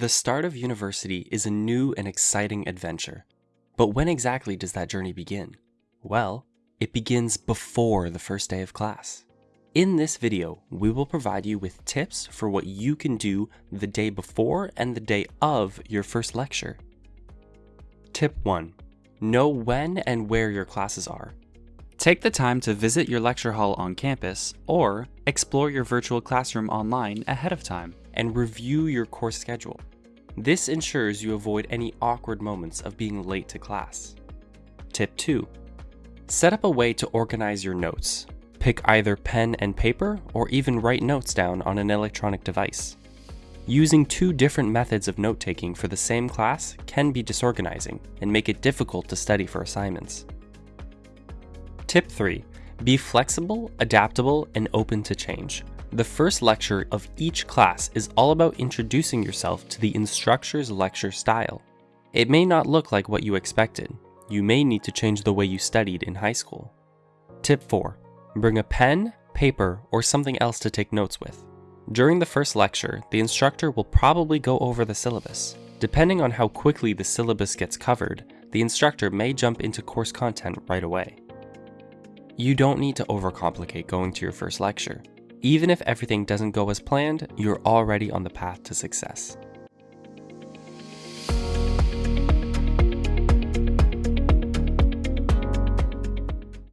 The start of university is a new and exciting adventure. But when exactly does that journey begin? Well, it begins before the first day of class. In this video, we will provide you with tips for what you can do the day before and the day of your first lecture. Tip 1. Know when and where your classes are. Take the time to visit your lecture hall on campus or explore your virtual classroom online ahead of time. And review your course schedule. This ensures you avoid any awkward moments of being late to class. Tip 2. Set up a way to organize your notes. Pick either pen and paper or even write notes down on an electronic device. Using two different methods of note taking for the same class can be disorganizing and make it difficult to study for assignments. Tip 3. Be flexible, adaptable, and open to change. The first lecture of each class is all about introducing yourself to the instructor's lecture style. It may not look like what you expected. You may need to change the way you studied in high school. Tip 4. Bring a pen, paper, or something else to take notes with. During the first lecture, the instructor will probably go over the syllabus. Depending on how quickly the syllabus gets covered, the instructor may jump into course content right away. You don't need to overcomplicate going to your first lecture. Even if everything doesn't go as planned, you're already on the path to success.